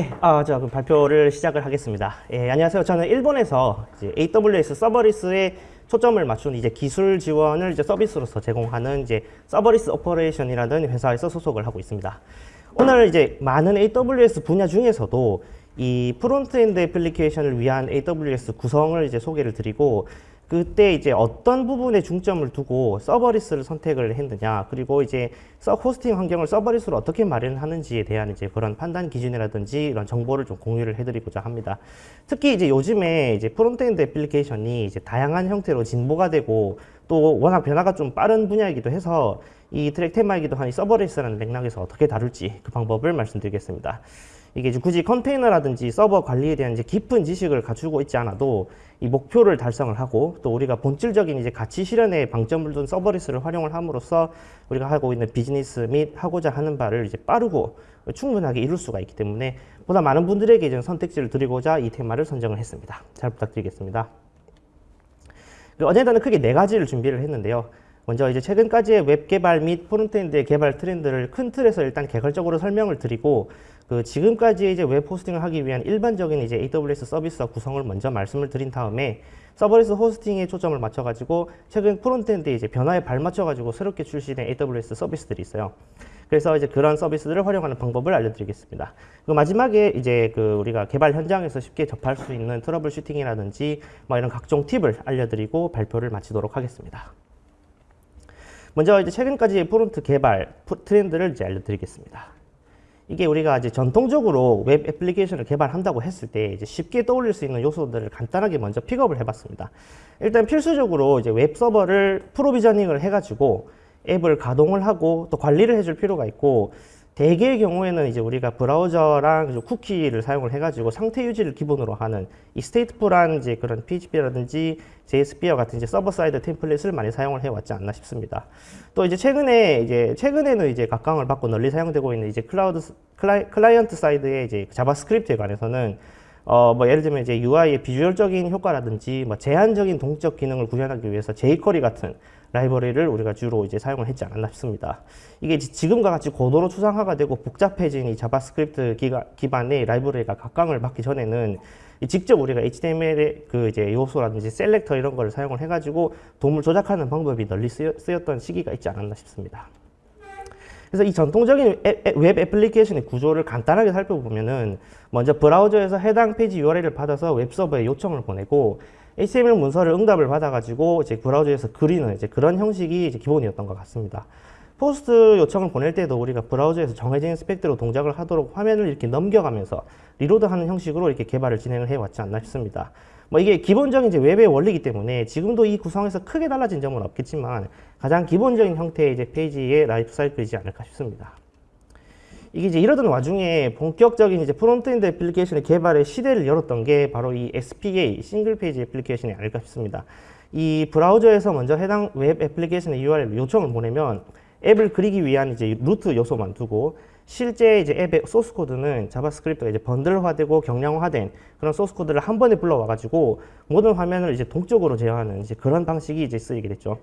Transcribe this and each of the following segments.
예, 아, 자, 그럼 발표를 시작을 하겠습니다. 예, 안녕하세요. 저는 일본에서 AWS serverless에 초점을 맞춘 이제 기술 지원을 이제 서비스로서 제공하는 이제 Serverless Operation이라는 회사에서 소속을 하고 있습니다. 오늘 이제 많은 AWS 분야 중에서도 이 frontend 애플리케이션을 위한 AWS 구성을 이제 소개를 드리고 그때 이제 어떤 부분에 중점을 두고 serverless를 선택을 했느냐 그리고 이제 서 호스팅 환경을 serverless로 어떻게 마련하는지에 대한 이제 그런 판단 기준이라든지 이런 정보를 좀 공유를 해드리고자 합니다. 특히 이제 요즘에 이제 frontend 애플리케이션이 이제 다양한 형태로 진보가 되고 또 워낙 변화가 좀 빠른 분야이기도 해서 이 트랙 테마이기도 한 이 serverless라는 맥락에서 어떻게 다룰지 그 방법을 말씀드리겠습니다. 이게 굳이 컨테이너라든지 서버 관리에 대한 이제 깊은 지식을 갖추고 있지 않아도 이 목표를 달성을 하고 또 우리가 본질적인 이제 가치 실현에 방점을 둔 serverless를 활용을 함으로써 우리가 하고 있는 비즈니스 및 하고자 하는 바를 이제 빠르고 충분하게 이룰 수가 있기 때문에 보다 많은 분들에게 이제 선택지를 드리고자 이 테마를 선정을 했습니다. 잘 부탁드리겠습니다. 그 어젠다는 크게 네 가지를 준비를 했는데요. 먼저 이제 최근까지의 웹 개발 및 frontend 개발 트렌드를 큰 틀에서 일단 개괄적으로 설명을 드리고 그 지금까지 이제 웹 호스팅을 하기 위한 일반적인 이제 AWS 서비스와 구성을 먼저 말씀을 드린 다음에 serverless hosting에 초점을 맞춰가지고 최근 frontend 이제 변화에 발맞춰가지고 새롭게 출시된 AWS 서비스들이 있어요. 그래서 이제 그런 서비스들을 활용하는 방법을 알려드리겠습니다. 그 마지막에 이제 그 우리가 개발 현장에서 쉽게 접할 수 있는 troubleshooting이라든지 뭐 이런 각종 팁을 알려드리고 발표를 마치도록 하겠습니다. 먼저 이제 최근까지 front 개발 트렌드를 이제 알려드리겠습니다. 이게 우리가 이제 전통적으로 웹 애플리케이션을 개발한다고 했을 때 이제 쉽게 떠올릴 수 있는 요소들을 간단하게 먼저 픽업을 해봤습니다. 일단 필수적으로 이제 웹 서버를 provisioning을 해가지고 앱을 가동을 하고 또 관리를 해줄 필요가 있고 대개의 경우에는 이제 우리가 브라우저랑 쿠키를 사용을 해가지고 상태 유지를 기본으로 하는 이 stateful한 이제 그런 PHP라든지 JSP와 같은 이제 server side template을 많이 사용을 해왔지 않나 싶습니다. 또 이제 최근에 이제 최근에는 이제 각광을 받고 널리 사용되고 있는 이제 클라우드 클라이, client side의 이제 JavaScript에 관해서는 어, 뭐 예를 들면 이제 UI의 비주얼적인 효과라든지 뭐 제한적인 동적 기능을 구현하기 위해서 jQuery 같은 라이브러리를 우리가 주로 이제 사용을 했지 않았나 싶습니다. 이게 지금과 같이 고도로 추상화가 되고 복잡해진 이 JavaScript 기반의 라이브러리가 각광을 받기 전에는 직접 우리가 HTML의 그 이제 요소라든지 selector 이런 거를 사용을 해가지고 DOM을 조작하는 방법이 널리 쓰였던 시기가 있지 않았나 싶습니다. 그래서 이 전통적인 웹 애플리케이션의 구조를 간단하게 살펴보면은 먼저 브라우저에서 해당 페이지 URL을 받아서 웹서버에 요청을 보내고 HTML 문서를 응답을 받아가지고 이제 브라우저에서 그리는 이제 그런 형식이 이제 기본이었던 것 같습니다. POST 요청을 보낼 때도 우리가 브라우저에서 정해진 스펙대로 동작을 하도록 화면을 이렇게 넘겨가면서 reload하는 형식으로 이렇게 개발을 진행을 해왔지 않나 싶습니다. 뭐 이게 기본적인 이제 웹의 원리이기 때문에 지금도 이 구성에서 크게 달라진 점은 없겠지만 가장 기본적인 형태의 이제 페이지의 라이프 사이클이지 않을까 싶습니다. 이게 이제 이러던 와중에 본격적인 이제 frontend 애플리케이션의 개발의 시대를 열었던 게 바로 이 SPA, single page application이 아닐까 싶습니다. 이 브라우저에서 먼저 해당 웹 애플리케이션의 URL 요청을 보내면 앱을 그리기 위한 이제 root 요소만 두고 실제 이제 앱의 소스 코드는 JavaScript가 이제 bundle화되고 경량화된 그런 소스 코드를 한 번에 불러와 가지고 모든 화면을 이제 동적으로 제어하는 이제 그런 방식이 이제 쓰이게 됐죠.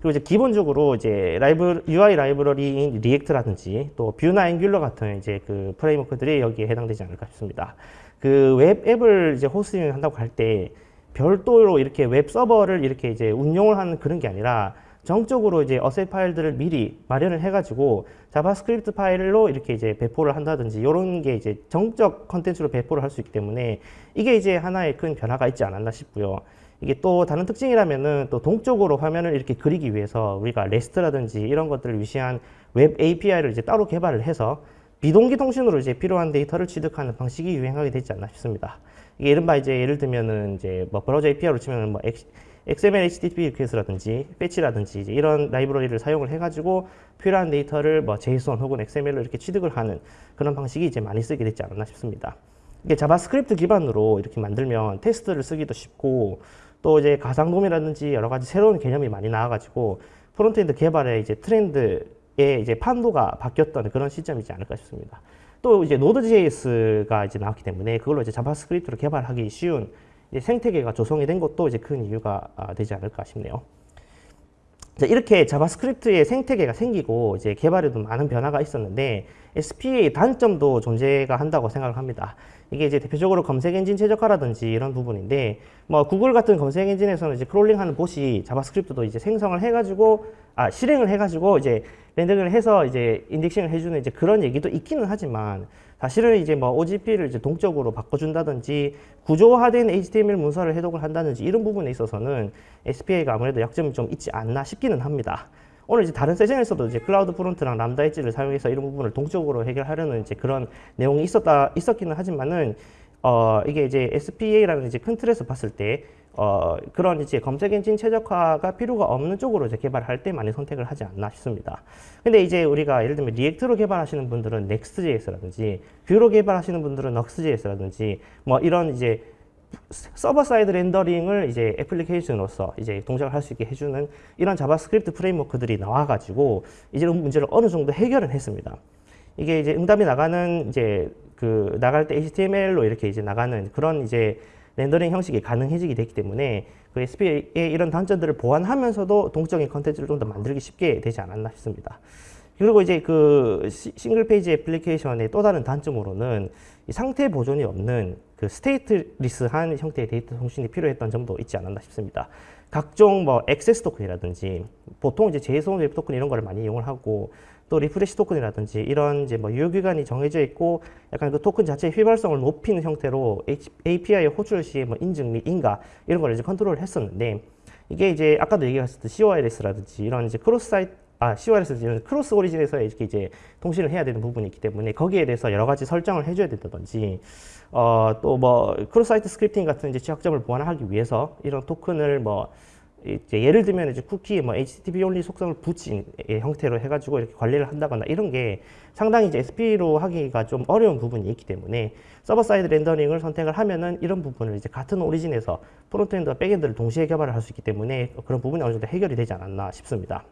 그리고 이제 기본적으로 이제 라이브 UI 라이브러리인 React라든지 또 Vue나 Angular 같은 이제 그 framework들이 여기에 해당되지 않을까 싶습니다. 그 웹 앱을 이제 호스팅 한다고 할 때 별도로 이렇게 웹 서버를 이렇게 이제 운용을 하는 그런 게 아니라 정적으로 이제 asset 파일들을 미리 마련을 해가지고 JavaScript 파일로 이렇게 이제 배포를 한다든지 이런 게 이제 정적 컨텐츠로 배포를 할 수 있기 때문에 이게 이제 하나의 큰 변화가 있지 않았나 싶고요. 이게 또 다른 특징이라면은 또 동적으로 화면을 이렇게 그리기 위해서 우리가 REST라든지 이런 것들을 위시한 웹 API를 이제 따로 개발을 해서 비동기 통신으로 이제 필요한 데이터를 취득하는 방식이 유행하게 되지 않나 싶습니다. 이게 이른바 이제 예를 들면은 이제 뭐 브라우저 API로 치면은 뭐 XML HTTP Request라든지 fetch라든지 이제 이런 라이브러리를 사용을 해가지고 필요한 데이터를 뭐 JSON 혹은 XML로 이렇게 취득을 하는 그런 방식이 이제 많이 쓰게 되지 않나 싶습니다. 이게 JavaScript 기반으로 이렇게 만들면 테스트를 쓰기도 쉽고 또 이제 가상DOM이라든지 여러 가지 새로운 개념이 많이 나와가지고 frontend 개발의 이제 트렌드의 이제 판도가 바뀌었던 그런 시점이지 않을까 싶습니다. 또 이제 Node.js가 이제 나왔기 때문에 그걸로 이제 JavaScript로 개발하기 쉬운 생태계가 조성이 된 것도 이제 큰 이유가 아, 되지 않을까 싶네요. 자, 이렇게 JavaScript의 생태계가 생기고 이제 개발에도 많은 변화가 있었는데 SPA의 단점도 존재가 한다고 생각을 합니다. 이게 이제 대표적으로 검색 엔진 최적화라든지 이런 부분인데 뭐 구글 같은 검색 엔진에서는 이제 crawling하는 봇이 JavaScript도 이제 생성을 해가지고 아 실행을 해가지고 이제 rendering을 해서 이제 indexing을 해주는 이제 그런 얘기도 있기는 하지만 사실은 이제 뭐 OGP를 이제 동적으로 바꿔준다든지 구조화된 HTML 문서를 해독을 한다든지 이런 부분에 있어서는 SPA가 아무래도 약점이 좀 있지 않나 싶기는 합니다. 오늘 이제 다른 세션에서도 이제 CloudFront랑 Lambda Edge를 사용해서 이런 부분을 동적으로 해결하려는 이제 그런 내용이 있었다 있었기는 하지만은 어 이게 이제 SPA라는 이제 큰 틀에서 봤을 때 어, 그런 이제 검색 엔진 최적화가 필요가 없는 쪽으로 이제 개발할 때 많이 선택을 하지 않나 싶습니다. 근데 이제 우리가 예를 들면 React로 개발하시는 분들은 Next.js라든지 Vue로 개발하시는 분들은 Nuxt.js라든지 뭐 이런 이제 server side rendering을 이제 애플리케이션으로서 이제 동작을 할 수 있게 해주는 이런 JavaScript framework들이 나와가지고 이제 이 문제를 어느 정도 해결을 했습니다. 이게 이제 응답이 나가는 이제 그 나갈 때 HTML로 이렇게 이제 나가는 그런 이제 rendering 형식이 가능해지게 됐기 때문에 그 SPA의 이런 단점들을 보완하면서도 동적인 컨텐츠를 좀 더 만들기 쉽게 되지 않았나 싶습니다. 그리고 이제 그 single page application의 또 다른 단점으로는 이 상태 보존이 없는 그 stateless한 형태의 데이터 통신이 필요했던 점도 있지 않았나 싶습니다. 각종 뭐 access token이라든지 보통 이제 JSON Web Token 이런 걸 많이 이용을 하고 또 refresh token이라든지 이런 이제 뭐 유효 기간이 정해져 있고 약간 그 토큰 자체의 휘발성을 높이는 형태로 API 호출 시에 뭐 인증 및 인가 이런 걸 이제 컨트롤을 했었는데 이게 이제 아까도 얘기했었듯 CORS라든지 이런 이제 cross site 아, CORS는 cross origin에서 이렇게 이제 통신을 해야 되는 부분이 있기 때문에 거기에 대해서 여러 가지 설정을 해줘야 된다든지 어, 또 뭐 cross-site scripting 같은 이제 취약점을 보완하기 위해서 이런 토큰을 뭐 이제 예를 들면 이제 쿠키 뭐 HTTP only 속성을 붙인 형태로 해가지고 이렇게 관리를 한다거나 이런 게 상당히 이제 SPA로 하기가 좀 어려운 부분이 있기 때문에 server side rendering을 선택을 하면은 이런 부분을 이제 같은 origin에서 frontend와 backend를 동시에 개발을 할 수 있기 때문에 그런 부분이 어느 정도 해결이 되지 않았나 싶습니다.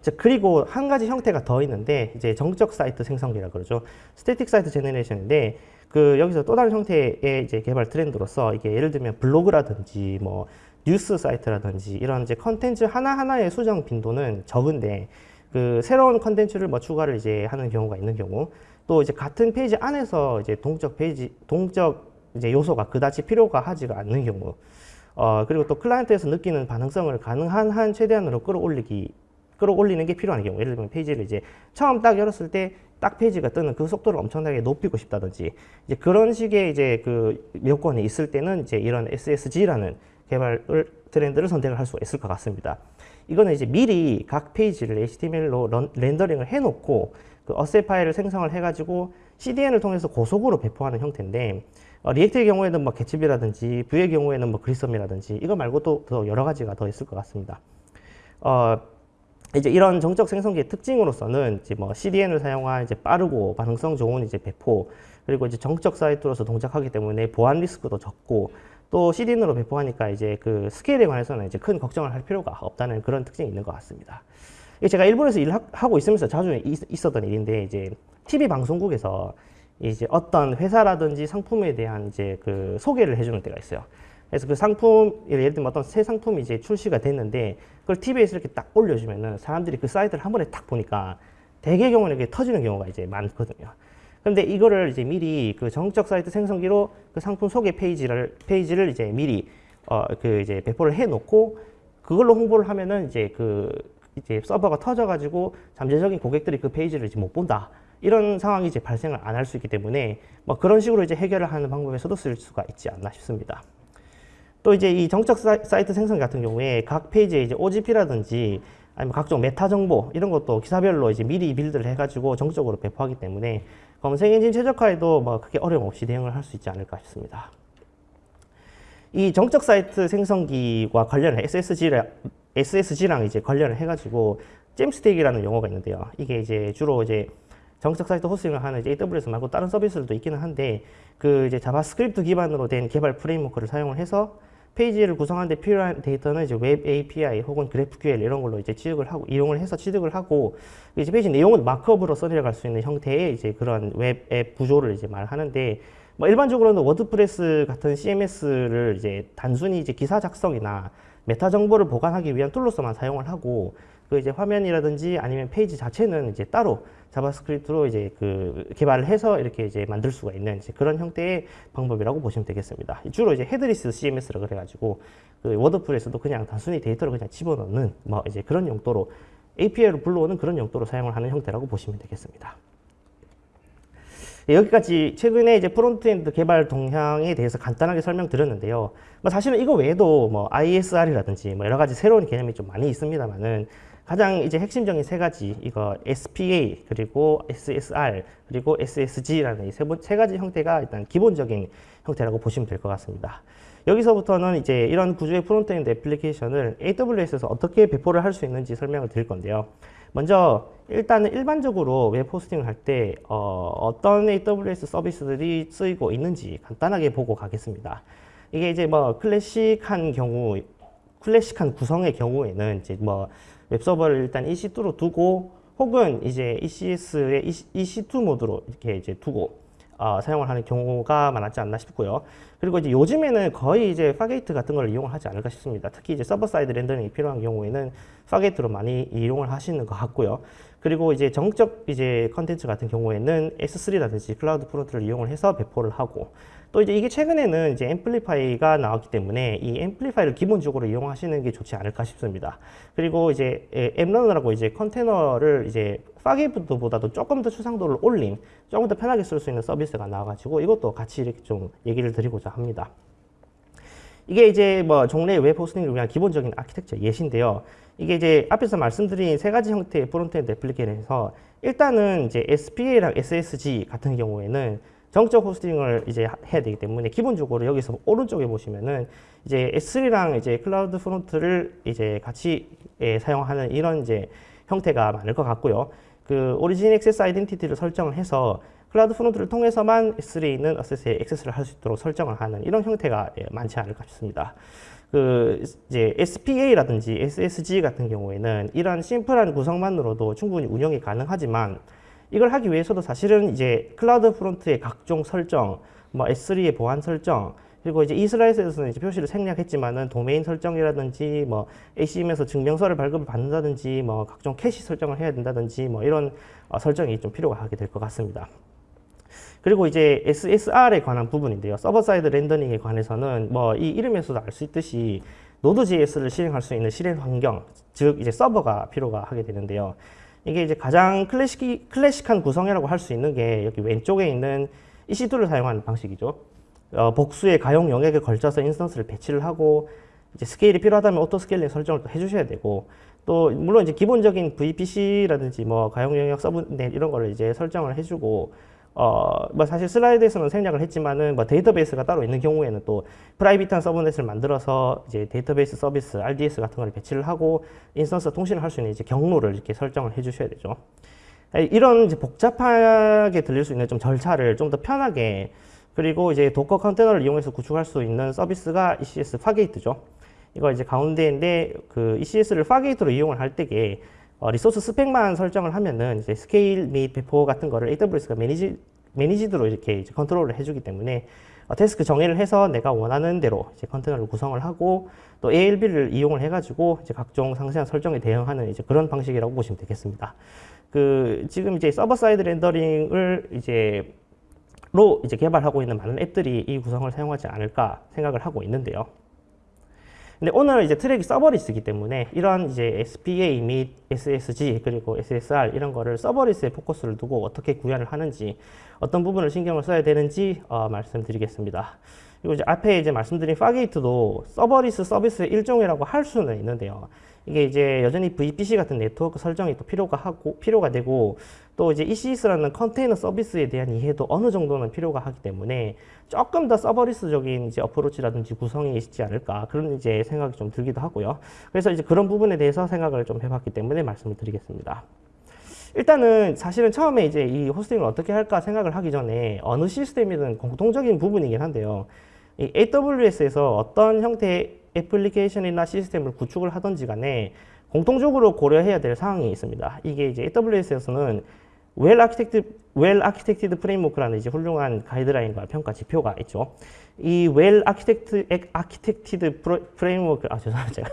자, 그리고 한 가지 형태가 더 있는데 이제 정적 사이트 생성기라 그러죠. static site generation인데 그 여기서 또 다른 형태의 이제 개발 트렌드로서 이게 예를 들면 블로그라든지 뭐 뉴스 사이트라든지 이런 이제 컨텐츠 하나하나의 수정 빈도는 적은데 그 새로운 컨텐츠를 뭐 추가를 이제 하는 경우가 있는 경우 또 이제 같은 페이지 안에서 이제 동적 페이지 동적 이제 요소가 그다지 필요가 하지가 않는 경우 어 그리고 또 클라이언트에서 느끼는 반응성을 가능한 한 최대한으로 끌어올리기 끌어올리는 게 필요한 경우 예를 들면 페이지를 이제 처음 딱 열었을 때 딱 페이지가 뜨는 그 속도를 엄청나게 높이고 싶다든지 이제 그런 식의 이제 그 요건이 있을 때는 이제 이런 SSG라는 개발 트렌드를 선택을 할 수가 있을 것 같습니다. 이거는 이제 미리 각 페이지를 HTML로 런, rendering을 해놓고 그 asset 파일을 생성을 해가지고 CDN을 통해서 고속으로 배포하는 형태인데 어, React의 경우에는 뭐 개츠비라든지 V의 경우에는 뭐 Gridsome이라든지 이거 말고도 더 여러 가지가 더 있을 것 같습니다. 어, 이제 이런 정적 생성기의 특징으로서는 이제 뭐 CDN을 사용한 이제 빠르고 반응성 좋은 이제 배포 그리고 이제 정적 사이트로서 동작하기 때문에 보안 리스크도 적고 또 CDN으로 배포하니까 이제 그 스케일에 관해서는 이제 큰 걱정을 할 필요가 없다는 그런 특징이 있는 것 같습니다. 제가 일본에서 일하고 있으면서 자주 있었던 일인데 이제 TV 방송국에서 이제 어떤 회사라든지 상품에 대한 이제 그 소개를 해주는 때가 있어요. 그래서 그 상품, 예를 들면 어떤 새 상품이 이제 출시가 됐는데 그걸 TV에서 이렇게 딱 올려주면은 사람들이 그 사이트를 한 번에 딱 보니까 대개 경우는 이게 터지는 경우가 이제 많거든요. 그런데 이거를 이제 미리 그 정적 사이트 생성기로 그 상품 소개 페이지를, 페이지를 이제 미리 어, 그 이제 배포를 해 놓고 그걸로 홍보를 하면은 이제 그 이제 서버가 터져가지고 잠재적인 고객들이 그 페이지를 이제 못 본다. 이런 상황이 이제 발생을 안 할 수 있기 때문에 뭐 그런 식으로 이제 해결을 하는 방법에서도 쓸 수가 있지 않나 싶습니다. 또 이제 이 정적 사이트 생성 같은 경우에 각 페이지에 이제 OGP라든지 아니면 각종 메타 정보 이런 것도 기사별로 이제 미리 build를 해가지고 정적으로 배포하기 때문에 검색 엔진 최적화에도 뭐 크게 어려움 없이 대응을 할 수 있지 않을까 싶습니다. 이 정적 사이트 생성기와 관련해 SSG랑, SSG랑 이제 관련을 해가지고 Jamstack이라는 용어가 있는데요. 이게 이제 주로 이제 정적 사이트 hosting을 하는 이제 AWS 말고 다른 서비스들도 있기는 한데 그 이제 JavaScript 기반으로 된 개발 framework를 사용을 해서 페이지를 구성하는데 필요한 데이터는 이제 웹 API 혹은 GraphQL 이런 걸로 이제 취득을 하고 이용을 해서 취득을 하고 이제 페이지 내용은 markup으로 써내려갈 수 있는 형태의 이제 그런 웹 앱 구조를 이제 말하는데 뭐 일반적으로는 WordPress 같은 CMS를 이제 단순히 이제 기사 작성이나 메타 정보를 보관하기 위한 툴로서만 사용을 하고 그 이제 화면이라든지 아니면 페이지 자체는 이제 따로 JavaScript로 이제 그 개발을 해서 이렇게 이제 만들 수가 있는 이제 그런 형태의 방법이라고 보시면 되겠습니다. 주로 이제 headless CMS라 그래가지고 그 WordPress도 그냥 단순히 데이터를 그냥 집어넣는 뭐 이제 그런 용도로 API로 불러오는 그런 용도로 사용을 하는 형태라고 보시면 되겠습니다. 네, 여기까지 최근에 이제 frontend 개발 동향에 대해서 간단하게 설명드렸는데요. 뭐 사실은 이거 외에도 뭐 ISR이라든지 뭐 여러 가지 새로운 개념이 좀 많이 있습니다만은 가장 이제 핵심적인 세 가지 이거 SPA 그리고 SSR 그리고 SSG라는 이 세, 세 가지 형태가 일단 기본적인 형태라고 보시면 될 것 같습니다. 여기서부터는 이제 이런 구조의 frontend 애플리케이션을 AWS에서 어떻게 배포를 할 수 있는지 설명을 드릴 건데요. 먼저 일단은 일반적으로 웹 hosting을 할때 어떤 AWS 서비스들이 쓰이고 있는지 간단하게 보고 가겠습니다. 이게 이제 뭐 클래식한 경우, 클래식한 구성의 경우에는 이제 뭐 웹서버를 일단 EC2로 두고 혹은 이제 ECS의 EC2 모드로 이렇게 이제 두고 어, 사용을 하는 경우가 많았지 않나 싶고요. 그리고 이제 요즘에는 거의 이제 Fargate 같은 걸 이용을 하지 않을까 싶습니다. 특히 이제 server side rendering이 필요한 경우에는 Fargate로 많이 이용을 하시는 것 같고요. 그리고 이제 정적 이제 컨텐츠 같은 경우에는 S3라든지 CloudFront를 이용을 해서 배포를 하고 또 이제 이게 최근에는 이제 Amplify가 나왔기 때문에 이 Amplify를 기본적으로 이용하시는 게 좋지 않을까 싶습니다. 그리고 이제 App Runner라고 이제 컨테이너를 이제 Fargate보다도 조금 더 추상도를 올린 조금 더 편하게 쓸 수 있는 서비스가 나와가지고 이것도 같이 이렇게 좀 얘기를 드리고자 합니다. 이게 이제 뭐 종래 웹 hosting을 위한 기본적인 아키텍처 예시인데요. 이게 이제 앞에서 말씀드린 세 가지 형태의 frontend 애플리케이션에서 일단은 이제 SPA랑 SSG 같은 경우에는 정적 hosting을 이제 해야 되기 때문에 기본적으로 여기서 오른쪽에 보시면은 이제 S3랑 이제 CloudFront를 이제 같이 예, 사용하는 이런 이제 형태가 많을 것 같고요. 그 Origin Access Identity를 설정을 해서 CloudFront를 통해서만 S3에 있는 어세스에 액세스를 할 수 있도록 설정을 하는 이런 형태가 예, 많지 않을까 싶습니다. 그 이제 SPA라든지 SSG 같은 경우에는 이런 심플한 구성만으로도 충분히 운영이 가능하지만 이걸 하기 위해서도 사실은 이제 CloudFront의 각종 설정, 뭐 S3의 보안 설정, 그리고 이제 이 슬라이드에서는 이제 표시를 생략했지만은 도메인 설정이라든지 뭐 ACM에서 증명서를 발급을 받는다든지 뭐 각종 캐시 설정을 해야 된다든지 뭐 이런 어, 설정이 좀 필요가 하게 될 것 같습니다. 그리고 이제 SSR에 관한 부분인데요. server side rendering에 관해서는 뭐 이 이름에서도 알 수 있듯이 Node.js를 실행할 수 있는 실행 환경, 즉 이제 서버가 필요가 하게 되는데요. 이게 이제 가장 클래식, 클래식한 구성이라고 할 수 있는 게 여기 왼쪽에 있는 EC2를 사용하는 방식이죠. 어, 복수의 가용 영역에 걸쳐서 instance를 배치를 하고 이제 스케일이 필요하다면 auto scaling 설정을 또 해주셔야 되고 또 물론 이제 기본적인 VPC라든지 뭐 가용 영역 subnet 이런 거를 이제 설정을 해주고 어, 뭐 사실 슬라이드에서는 생략을 했지만은 뭐 데이터베이스가 따로 있는 경우에는 또 private한 subnet을 만들어서 이제 데이터베이스 서비스 RDS 같은 걸 배치를 하고 instance 통신을 할 수 있는 이제 경로를 이렇게 설정을 해 주셔야 되죠. 이런 이제 복잡하게 들릴 수 있는 좀 절차를 좀 더 편하게 그리고 이제 Docker 컨테이너를 이용해서 구축할 수 있는 서비스가 ECS Fargate죠. 이거 이제 가운데인데 그 ECS를 Fargate로 이용을 할 때에 어, resource 스펙만 설정을 하면은 이제 스케일 및 배포 같은 거를 AWS가 manage, managed로 이렇게 이제 컨트롤을 해주기 때문에 어, task 정의를 해서 내가 원하는 대로 이제 컨테이너를 구성을 하고 또 ALB를 이용을 해가지고 이제 각종 상세한 설정에 대응하는 이제 그런 방식이라고 보시면 되겠습니다. 그 지금 이제 server side rendering을 이제 로 이제 개발하고 있는 많은 앱들이 이 구성을 사용하지 않을까 생각을 하고 있는데요. 근데 오늘 이제 트랙이 serverless이기 때문에 이런 이제 SPA 및 SSG 그리고 SSR 이런 거를 serverless에 포커스를 두고 어떻게 구현을 하는지 어떤 부분을 신경을 써야 되는지 어, 말씀드리겠습니다. 그리고 이제 앞에 이제 말씀드린 Fargate도 serverless 서비스의 일종이라고 할 수는 있는데요. 이게 이제 여전히 VPC 같은 네트워크 설정이 또 필요가 하고 필요가 되고 또 이제 ECS라는 컨테이너 서비스에 대한 이해도 어느 정도는 필요가 하기 때문에 조금 더 serverless적인 이제 어프로치라든지 구성이 있지 않을까 그런 이제 생각이 좀 들기도 하고요. 그래서 이제 그런 부분에 대해서 생각을 좀 해봤기 때문에 말씀을 드리겠습니다. 일단은 사실은 처음에 이제 이 호스팅을 어떻게 할까 생각을 하기 전에 어느 시스템이든 공통적인 부분이긴 한데요. 이 AWS에서 어떤 형태의 애플리케이션이나 시스템을 구축을 하든지 간에 공통적으로 고려해야 될 사항이 있습니다. 이게 이제 AWS에서는 Well-Architect Well-Architected Framework라는 이제 훌륭한 가이드라인과 평가 지표가 있죠. 이 Well-Architect Architected Framework 아 죄송합니다. 제가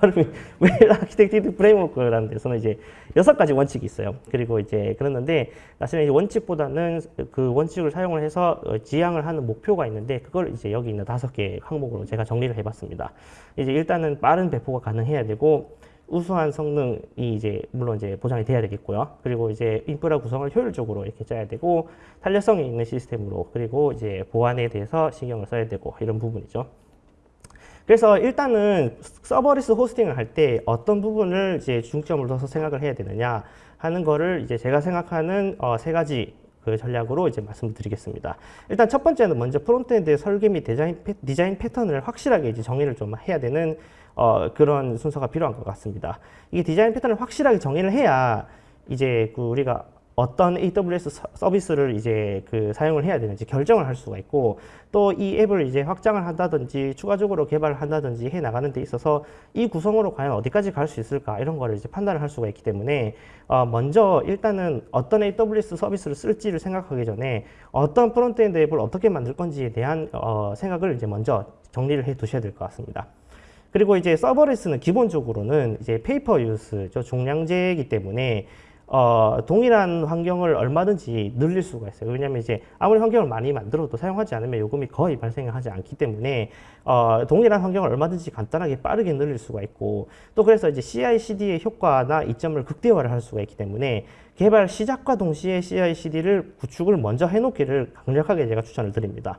발음이 Well-Architected Framework라는 데서는 이제 여섯 가지 원칙이 있어요. 그리고 이제 그랬는데 사실은 이제 원칙보다는 그 원칙을 사용을 해서 어, 지향을 하는 목표가 있는데 그걸 이제 여기 있는 다섯 개 항목으로 제가 정리를 해봤습니다. 이제 일단은 빠른 배포가 가능해야 되고 우수한 성능이 이제 물론 이제 보장이 돼야 되겠고요. 그리고 이제 인프라 구성을 효율적으로 이렇게 짜야 되고 탄력성이 있는 시스템으로 그리고 이제 보안에 대해서 신경을 써야 되고 이런 부분이죠. 그래서 일단은 serverless 호스팅을 할 때 어떤 부분을 이제 중점을 둬서 생각을 해야 되느냐 하는 거를 이제 제가 생각하는 어, 세 가지 그 전략으로 이제 말씀드리겠습니다. 일단 첫 번째는 먼저 frontend 설계 및 디자인, 패, 디자인 패턴을 확실하게 이제 정리를 좀 해야 되는 어, 그런 순서가 필요한 것 같습니다. 이게 디자인 패턴을 확실하게 정의를 해야 이제 그 우리가 어떤 AWS 서비스를 이제 그 사용을 해야 되는지 결정을 할 수가 있고 또 이 앱을 이제 확장을 한다든지 추가적으로 개발을 한다든지 해 나가는 데 있어서 이 구성으로 과연 어디까지 갈 수 있을까 이런 거를 이제 판단을 할 수가 있기 때문에 어 먼저 일단은 어떤 AWS 서비스를 쓸지를 생각하기 전에 어떤 frontend 앱을 어떻게 만들 건지에 대한 어 생각을 이제 먼저 정리를 해 두셔야 될 것 같습니다. 그리고 이제 serverless는 기본적으로는 이제 pay per use, 저 종량제이기 때문에 어, 동일한 환경을 얼마든지 늘릴 수가 있어요. 왜냐하면 이제 아무리 환경을 많이 만들어도 사용하지 않으면 요금이 거의 발생하지 않기 때문에 어, 동일한 환경을 얼마든지 간단하게 빠르게 늘릴 수가 있고 또 그래서 이제 CI/CD의 효과나 이점을 극대화를 할 수가 있기 때문에 개발 시작과 동시에 CI/CD를 구축을 먼저 해놓기를 강력하게 제가 추천을 드립니다.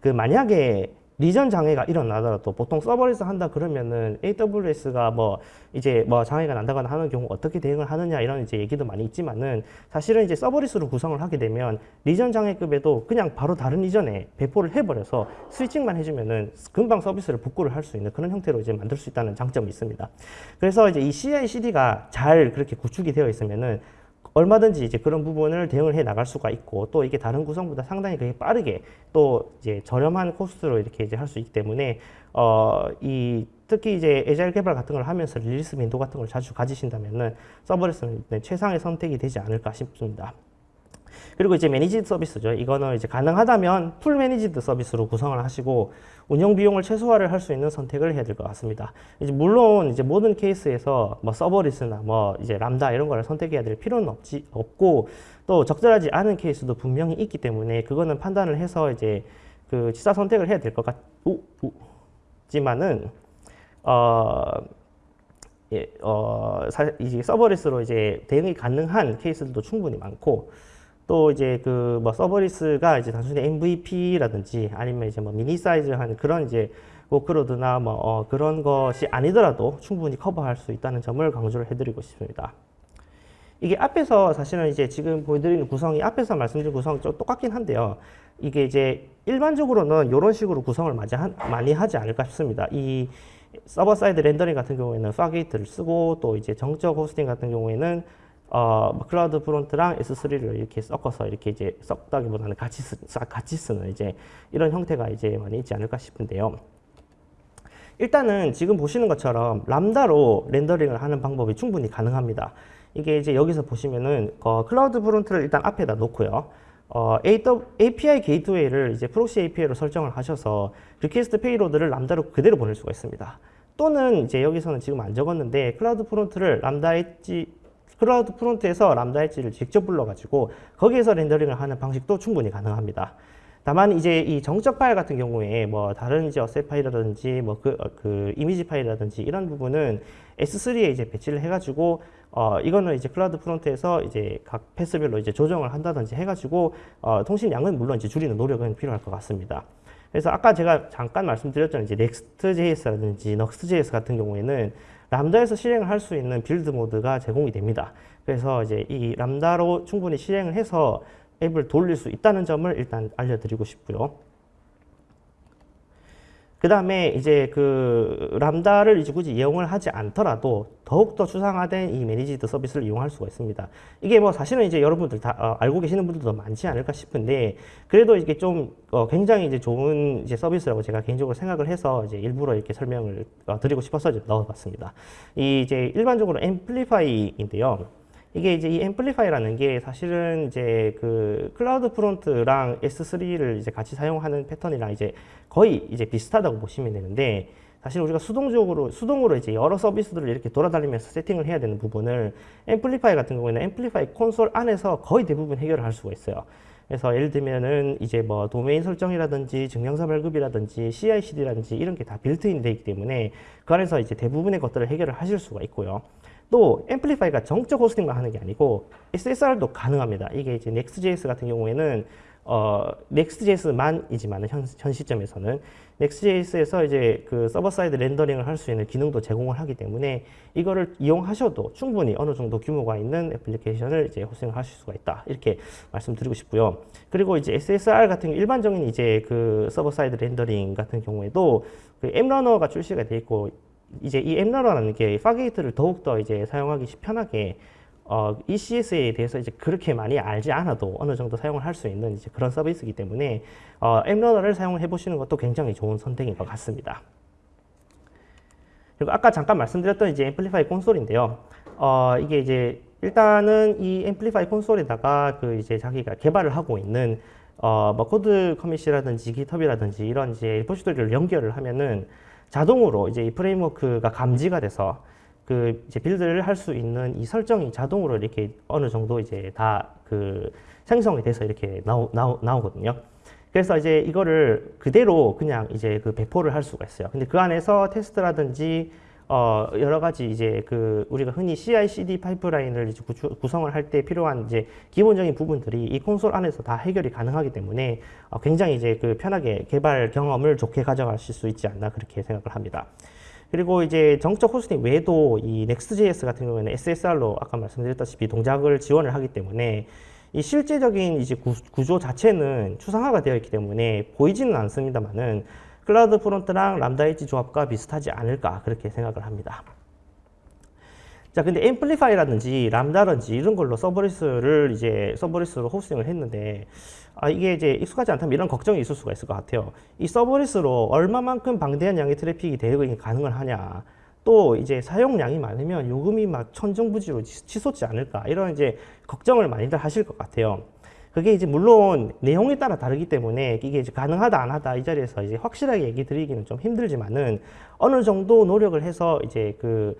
그 만약에 region 장애가 일어나더라도 보통 serverless 한다 그러면은 AWS가 뭐 이제 뭐 장애가 난다거나 하는 경우 어떻게 대응을 하느냐 이런 이제 얘기도 많이 있지만은 사실은 이제 serverless로 구성을 하게 되면 region 장애급에도 그냥 바로 다른 region에 배포를 해버려서 switching만 해주면은 금방 서비스를 복구를 할 수 있는 그런 형태로 이제 만들 수 있다는 장점이 있습니다. 그래서 이제 이 CI/CD가 잘 그렇게 구축이 되어 있으면은 얼마든지 이제 그런 부분을 대응을 해 나갈 수가 있고 또 이게 다른 구성보다 상당히 그게 빠르게 또 이제 저렴한 cost로 이렇게 이제 할 수 있기 때문에 어 이 특히 이제 agile 개발 같은 걸 하면서 release 빈도 같은 걸 자주 가지신다면은 serverless는 최상의 선택이 되지 않을까 싶습니다. 그리고 이제 managed 서비스죠. 이거는 이제 가능하다면 full managed 서비스로 구성을 하시고 운영 비용을 최소화를 할 수 있는 선택을 해야 될 것 같습니다. 이제 물론 이제 모든 케이스에서 뭐 serverless나 뭐 이제 람다 이런 거를 선택해야 될 필요는 없지 없고 또 적절하지 않은 케이스도 분명히 있기 때문에 그거는 판단을 해서 이제 그 취사 선택을 해야 될 것 같지만은 어 예, 어, 사, 이제 serverless로 이제 대응이 가능한 케이스들도 충분히 많고, 또 이제 그 뭐 serverless가 이제 단순히 MVP라든지 아니면 이제 뭐 mini size한 그런 이제 workload나 뭐 어 그런 것이 아니더라도 충분히 커버할 수 있다는 점을 강조를 해드리고 싶습니다. 이게 앞에서 사실은 이제 지금 보여드리는 구성이 앞에서 말씀드린 구성 좀 똑같긴 한데요. 이게 이제 일반적으로는 이런 식으로 구성을 많이 하지 않을까 싶습니다. 이 server side rendering 같은 경우에는 Fargate를 쓰고 또 이제 정적 호스팅 같은 경우에는 어, 뭐 CloudFront랑 S3를 이렇게 섞어서 이렇게 이제 섞다기보다는 같이 쓰, 같이 쓰는 이제 이런 형태가 이제 많이 있지 않을까 싶은데요. 일단은 지금 보시는 것처럼 Lambda로 rendering을 하는 방법이 충분히 가능합니다. 이게 이제 여기서 보시면은 어, CloudFront를 일단 앞에다 놓고요. 어, API Gateway를 이제 proxy API로 설정을 하셔서 request payload를 Lambda로 그대로 보낼 수가 있습니다. 또는 이제 여기서는 지금 안 적었는데 CloudFront를 Lambda Edge CloudFront에서 Lambda Edge를 직접 불러가지고 거기에서 렌더링을 하는 방식도 충분히 가능합니다. 다만 이제 이 정적 파일 같은 경우에 뭐 다른 이제 asset 파일이라든지 뭐 그 그 이미지 파일이라든지 이런 부분은 S3에 이제 배치를 해가지고 어 이거는 이제 CloudFront에서 이제 각 path별로 이제 조정을 한다든지 해가지고 어 통신 양은 물론 이제 줄이는 노력은 필요할 것 같습니다. 그래서 아까 제가 잠깐 말씀드렸던 이제 Next.js라든지 Next.js 같은 경우에는 Lambda에서 실행을 할 수 있는 build mode가 제공이 됩니다. 그래서 이제 이 Lambda로 충분히 실행을 해서 앱을 돌릴 수 있다는 점을 일단 알려드리고 싶고요. 그 다음에 이제 그 Lambda를 이제 굳이 이용을 하지 않더라도 더욱더 추상화된 이 managed 서비스를 이용할 수가 있습니다. 이게 뭐 사실은 이제 여러분들 다 어, 알고 계시는 분들도 많지 않을까 싶은데 그래도 이게 좀 어, 굉장히 이제 좋은 이제 서비스라고 제가 개인적으로 생각을 해서 이제 일부러 이렇게 설명을 어, 드리고 싶어서 이제 넣어봤습니다. 이 이제 일반적으로 Amplify인데요. 이게 이제 이 Amplify라는 게 사실은 이제 그 CloudFront랑 S3를 이제 같이 사용하는 패턴이랑 이제 거의 이제 비슷하다고 보시면 되는데 사실 우리가 수동적으로 수동으로 이제 여러 서비스들을 이렇게 돌아다니면서 세팅을 해야 되는 부분을 Amplify 같은 경우에는 Amplify 콘솔 안에서 거의 대부분 해결을 할 수가 있어요. 그래서 예를 들면은 이제 뭐 도메인 설정이라든지 증명서 발급이라든지 CI/CD라든지 이런 게 다 빌트인 되어 있기 때문에 그 안에서 이제 대부분의 것들을 해결을 하실 수가 있고요. 또 Amplify가 정적 호스팅만 하는 게 아니고 SSR도 가능합니다. 이게 이제 Next.js 같은 경우에는 어, Next.js만이지만 현, 현 시점에서는 Next.js에서 이제 그 server side rendering을 할 수 있는 기능도 제공을 하기 때문에 이거를 이용하셔도 충분히 어느 정도 규모가 있는 애플리케이션을 이제 호스팅을 하실 수가 있다. 이렇게 말씀드리고 싶고요. 그리고 이제 SSR 같은 일반적인 이제 그 server side rendering 같은 경우에도 그 App Runner가 출시가 돼 있고 이제 이 App Runner라는 게 Fargate를 더욱더 이제 사용하기 편하게 어, ECS에 대해서 이제 그렇게 많이 알지 않아도 어느 정도 사용을 할 수 있는 이제 그런 서비스이기 때문에 어, App Runner를 사용을 해보시는 것도 굉장히 좋은 선택인 것 같습니다. 그리고 아까 잠깐 말씀드렸던 이제 Amplify 콘솔인데요. 어, 이게 이제 일단은 이 Amplify 콘솔에다가 그 이제 자기가 개발을 하고 있는 어, 뭐 CodeCommit이라든지 GitHub이라든지 이런 이제 repository를 연결을 하면은 자동으로 이제 이 framework가 감지가 돼서 그 이제 build를 할 수 있는 이 설정이 자동으로 이렇게 어느 정도 이제 다 그 생성이 돼서 이렇게 나오, 나오, 나오거든요. 그래서 이제 이거를 그대로 그냥 이제 그 배포를 할 수가 있어요. 근데 그 안에서 테스트라든지 어 여러 가지 이제 그 우리가 흔히 CI/CD 파이프라인을 이제 구주, 구성을 할 때 필요한 이제 기본적인 부분들이 이 콘솔 안에서 다 해결이 가능하기 때문에 어 굉장히 이제 그 편하게 개발 경험을 좋게 가져가실 수 있지 않나 그렇게 생각을 합니다. 그리고 이제 정적 호스팅 외에도 이 Next.js 같은 경우에는 SSR로 아까 말씀드렸다시피 동작을 지원을 하기 때문에 이 실제적인 이제 구조 자체는 추상화가 되어 있기 때문에 보이지는 않습니다만은 CloudFront랑 Lambda Edge 조합과 비슷하지 않을까 그렇게 생각을 합니다. 자, 근데 Amplify라든지 Lambda든지 이런 걸로 serverless를 이제 serverless로 호스팅을 했는데 아, 이게 이제 익숙하지 않다면 이런 걱정이 있을 수가 있을 것 같아요. 이 serverless로 얼마만큼 방대한 양의 트래픽이 대응이 가능을 하냐. 또 이제 사용량이 많으면 요금이 막 천정부지로 치솟지 않을까 이런 이제 걱정을 많이들 하실 것 같아요. 그게 이제 물론 내용에 따라 다르기 때문에 이게 이제 가능하다 안 하다 이 자리에서 이제 확실하게 얘기 드리기는 좀 힘들지만은 어느 정도 노력을 해서 이제 그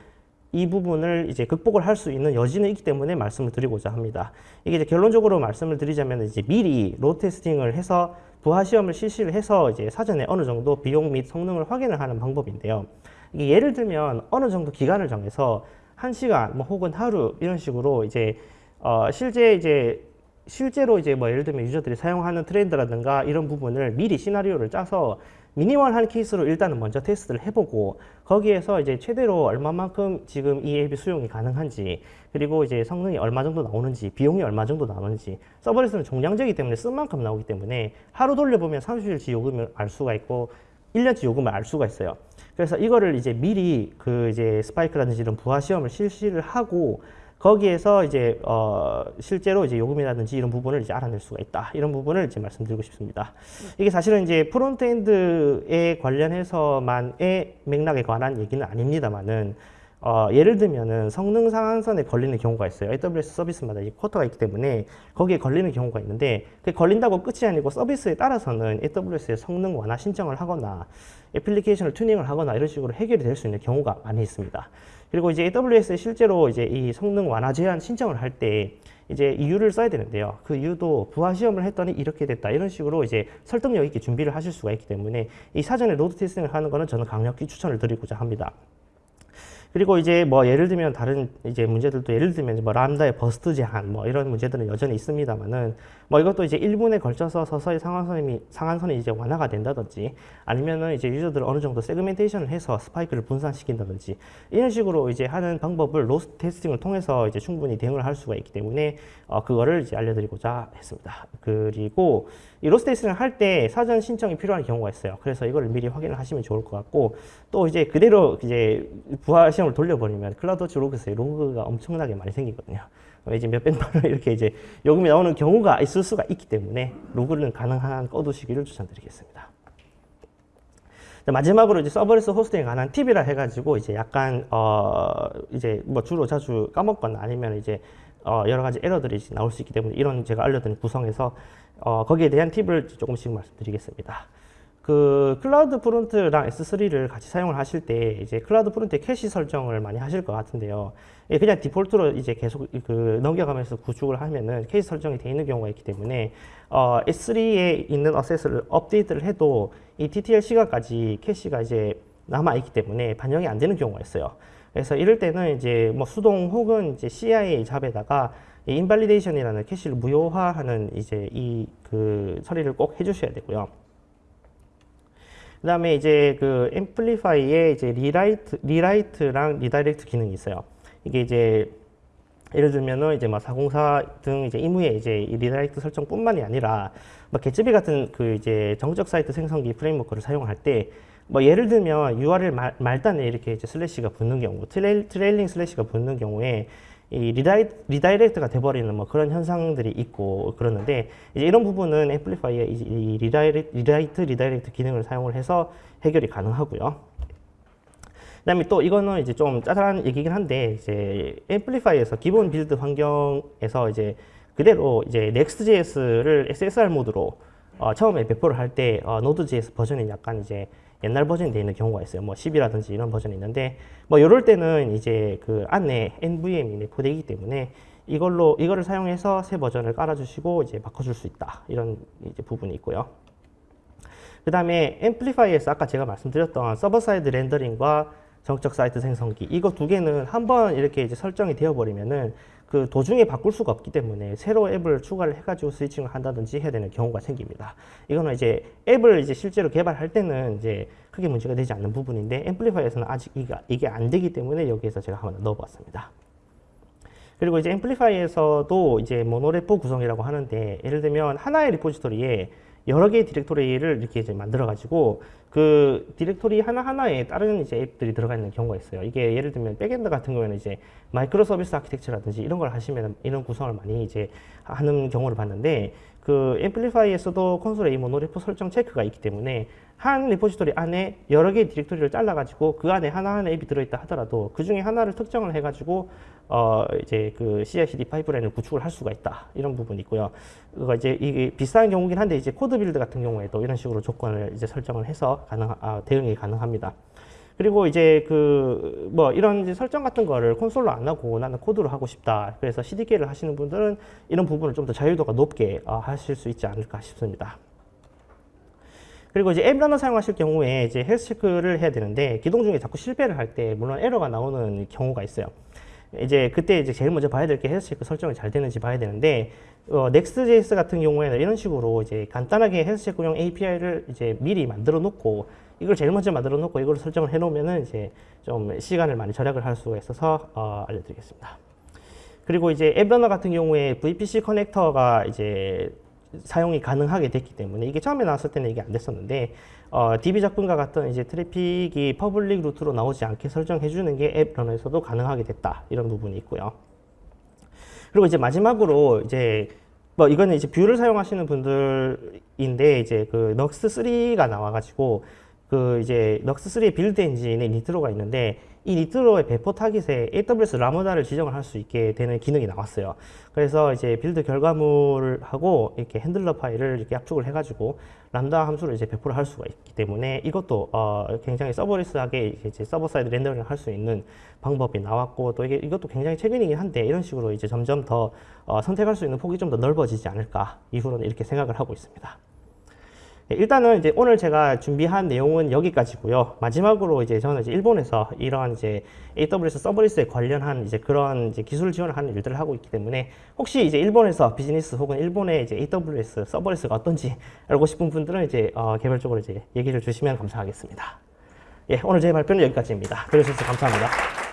이 부분을 이제 극복을 할 수 있는 여지는 있기 때문에 말씀을 드리고자 합니다. 이게 이제 결론적으로 말씀을 드리자면 이제 미리 로 테스팅을 해서 부하 시험을 실시를 해서 이제 사전에 어느 정도 비용 및 성능을 확인을 하는 방법인데요. 이게 예를 들면 어느 정도 기간을 정해서 한 시간 뭐 혹은 하루 이런 식으로 이제 어 실제 이제 실제로 이제 뭐 예를 들면 유저들이 사용하는 트렌드라든가 이런 부분을 미리 시나리오를 짜서 미니멀한 케이스로 일단은 먼저 테스트를 해보고 거기에서 이제 최대로 얼마만큼 지금 이 앱이 수용이 가능한지 그리고 이제 성능이 얼마 정도 나오는지 비용이 얼마 정도 나오는지 서버리스는 종량제이기 때문에 쓴 만큼 나오기 때문에 하루 돌려보면 30일치 요금을 알 수가 있고 1년치 요금을 알 수가 있어요. 그래서 이거를 이제 미리 그 이제 스파이크라든지 이런 부하 시험을 실시를 하고 거기에서 이제 어 실제로 이제 요금이라든지 이런 부분을 이제 알아낼 수가 있다. 이런 부분을 이제 말씀드리고 싶습니다. 이게 사실은 이제 frontend에 관련해서만의 맥락에 관한 얘기는 아닙니다만은 어, 예를 들면은 성능 상한선에 걸리는 경우가 있어요. AWS 서비스마다 이 quota가 있기 때문에 거기에 걸리는 경우가 있는데 그 걸린다고 끝이 아니고 서비스에 따라서는 AWS에 성능 완화 신청을 하거나 애플리케이션을 튜닝을 하거나 이런 식으로 해결이 될 수 있는 경우가 많이 있습니다. 그리고 이제 AWS에 실제로 이제 이 성능 완화 제한 신청을 할 때 이제 이유를 써야 되는데요. 그 이유도 부하 시험을 했더니 이렇게 됐다. 이런 식으로 이제 설득력 있게 준비를 하실 수가 있기 때문에 이 사전에 load testing을 하는 거는 저는 강력히 추천을 드리고자 합니다. 그리고 이제 뭐 예를 들면 다른 이제 문제들도 예를 들면 뭐 Lambda의 burst 제한 뭐 이런 문제들은 여전히 있습니다만은 뭐 이것도 이제 1분에 걸쳐서 서서히 상한선이 상한선이 이제 완화가 된다든지 아니면은 이제 유저들을 어느 정도 segmentation을 해서 스파이크를 분산시킨다든지 이런 식으로 이제 하는 방법을 load testing을 통해서 이제 충분히 대응을 할 수가 있기 때문에 어 그거를 이제 알려드리고자 했습니다. 그리고 이 load testing을 할 때 사전 신청이 필요한 경우가 있어요. 그래서 이걸 미리 확인을 하시면 좋을 것 같고 또 이제 그대로 이제 부하 시험을 돌려버리면 CloudWatch 로그에서 로그가 엄청나게 많이 생기거든요. 이제 몇백만 원 이렇게 이제 요금이 나오는 경우가 있을 수가 있기 때문에 로그는 가능한 한 꺼두시기를 추천드리겠습니다. 마지막으로 이제 serverless 호스팅에 관한 팁이라 해가지고 이제 약간 어 이제 뭐 주로 자주 까먹거나 아니면 이제 어, 여러 가지 에러들이 나올 수 있기 때문에 이런 제가 알려드린 구성에서 어, 거기에 대한 팁을 조금씩 말씀드리겠습니다. 그 CloudFront랑 S3를 같이 사용을 하실 때 이제 CloudFront의 캐시 설정을 많이 하실 것 같은데요. 예, 그냥 디폴트로 이제 계속 그 넘겨가면서 구축을 하면은 캐시 설정이 되어 있는 경우가 있기 때문에 어, S3에 있는 asset을 업데이트를 해도 이 TTL 시간까지 캐시가 이제 남아 있기 때문에 반영이 안 되는 경우가 있어요. 그래서 이럴 때는 이제 뭐 수동 혹은 이제 CI job에다가 이 invalidation이라는 캐시를 무효화하는 이제 이 그 처리를 꼭 해주셔야 되고요. 그 다음에 이제 그 Amplify에 이제 rewrite, rewrite랑 redirect 기능이 있어요. 이게 이제 예를 들면은 이제 뭐404 등 이제 이무에 이제 이 redirect 설정뿐만이 아니라 뭐 Gatsby 같은 그 이제 정적 사이트 생성기 프레임워크를 사용할 때 뭐 예를 들면 URL 말, 말단에 이렇게 이제 슬래시가 붙는 경우, trail, trailing slash가 붙는 경우에 이 redi, redirect가 돼버리는 뭐 그런 현상들이 있고 그러는데 이제 이런 부분은 Amplify의 이 redirect, redirect, redirect 기능을 사용을 해서 해결이 가능하고요. 그다음에 또 이거는 이제 좀 짜잘한 얘기긴 한데 이제 Amplify에서 기본 build 환경에서 이제 그대로 이제 Next.js를 SSR 모드로 어, 처음에 배포를 할 때 어, Node.js 버전이 약간 이제 옛날 버전이 되어 있는 경우가 있어요. 뭐 10이라든지 이런 버전이 있는데 뭐 이럴 때는 이제 그 안에 NVM이 내포되기 때문에 이걸로 이거를 사용해서 새 버전을 깔아주시고 이제 바꿔줄 수 있다 이런 이제 부분이 있고요. 그 다음에 Amplify에서 아까 제가 말씀드렸던 server side rendering과 정적 사이트 생성기 이거 두 개는 한번 이렇게 이제 설정이 되어 버리면은 그 도중에 바꿀 수가 없기 때문에 새로 앱을 추가를 해가지고 switching을 한다든지 해야 되는 경우가 생깁니다. 이거는 이제 앱을 이제 실제로 개발할 때는 이제 크게 문제가 되지 않는 부분인데 Amplify에서는 아직 이게, 안 되기 때문에 여기에서 제가 한번 넣어봤습니다. 그리고 이제 Amplify에서도 이제 monorepo 구성이라고 하는데 예를 들면 하나의 repository에 여러 개의 디렉토리를 이렇게 이제 만들어 가지고 그 디렉토리 하나하나에 다른 이제 앱들이 들어가 있는 경우가 있어요. 이게 예를 들면 backend 같은 경우에는 이제 microservice architecture라든지 이런 걸 하시면 이런 구성을 많이 이제 하는 경우를 봤는데 그 Amplify에서도 콘솔에 이 monorepo 설정 체크가 있기 때문에 한 repository 안에 여러 개의 디렉토리를 잘라가지고 그 안에 하나하나 앱이 들어있다 하더라도 그 중에 하나를 특정을 해가지고 어 이제 그 CI/CD pipeline을 구축을 할 수가 있다 이런 부분이 있고요. 그거 이제 이게 비슷한 경우긴 한데 이제 CodeBuild 같은 경우에도 이런 식으로 조건을 이제 설정을 해서 가능 아, 대응이 가능합니다. 그리고 이제 그 뭐 이런 이제 설정 같은 거를 콘솔로 안 하고 나는 코드로 하고 싶다. 그래서 CDK를 하시는 분들은 이런 부분을 좀 더 자유도가 높게 어, 하실 수 있지 않을까 싶습니다. 그리고 이제 App Runner 사용하실 경우에 이제 health check를 해야 되는데 기동 중에 자꾸 실패를 할 때 물론 에러가 나오는 경우가 있어요. 이제 그때 이제 제일 먼저 봐야 될게 health check 설정이 잘 되는지 봐야 되는데 어, Next.js 같은 경우에는 이런 식으로 이제 간단하게 health check용 API를 이제 미리 만들어 놓고 이걸 제일 먼저 만들어 놓고 이걸 설정을 해 놓으면은 이제 좀 시간을 많이 절약을 할 수가 있어서 어, 알려드리겠습니다. 그리고 이제 App Runner 같은 경우에 VPC connector가 이제 사용이 가능하게 됐기 때문에 이게 처음에 나왔을 때는 이게 안 됐었는데 어, DB 접근과 같은 이제 트래픽이 public route로 나오지 않게 설정해 주는 게 App Runner에서도 가능하게 됐다 이런 부분이 있고요. 그리고 이제 마지막으로 이제 뭐 이거는 이제 Vue를 사용하시는 분들인데 이제 그 넉스 3가 나와 가지고 그 이제 Nuxt 3의 build 엔진에 Nitro가 있는데 이 Nitro의 배포 타깃에 AWS Lambda를 지정을 할 수 있게 되는 기능이 나왔어요. 그래서 이제 build 결과물을 하고 이렇게 handler 파일을 이렇게 압축을 해가지고 람다 함수를 이제 배포를 할 수가 있기 때문에 이것도 어 굉장히 serverless하게 이제 server side rendering을 할 수 있는 방법이 나왔고 또 이게 이것도 굉장히 최근이긴 한데 이런 식으로 이제 점점 더 어 선택할 수 있는 폭이 좀 더 넓어지지 않을까 이후로는 이렇게 생각을 하고 있습니다. 네, 일단은 이제 오늘 제가 준비한 내용은 여기까지고요. 마지막으로 이제 저는 이제 일본에서 이러한 이제 AWS 서버리스에 관련한 이제 그런 이제 기술 지원을 하는 일들을 하고 있기 때문에 혹시 이제 일본에서 비즈니스 혹은 일본의 이제 AWS 서버리스가 어떤지 알고 싶은 분들은 이제 어 개별적으로 이제 얘기를 주시면 감사하겠습니다. 예, 오늘 제 발표는 여기까지입니다. 들어주셔서 감사합니다.